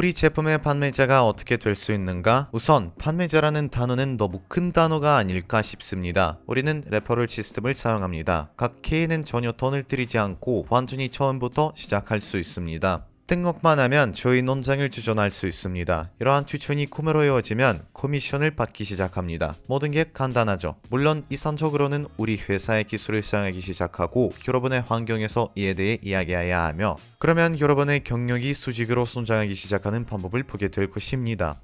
우리 제품의 판매자가 어떻게 될 수 있는가? 우선 판매자라는 단어는 너무 큰 단어가 아닐까 싶습니다. 우리는 referral 시스템을 사용합니다. 각 K는 전혀 돈을 들이지 않고 완전히 처음부터 시작할 수 있습니다. 등록만 하면 저희 논장을 추천할 수 있습니다. 이러한 추천이 구매로 이어지면 커미션을 받기 시작합니다. 모든 게 간단하죠. 물론 이상적으로는 우리 회사의 기술을 사용하기 시작하고 여러분의 환경에서 이에 대해 이야기해야 하며 그러면 여러분의 경력이 수직으로 성장하기 시작하는 방법을 보게 될 것입니다.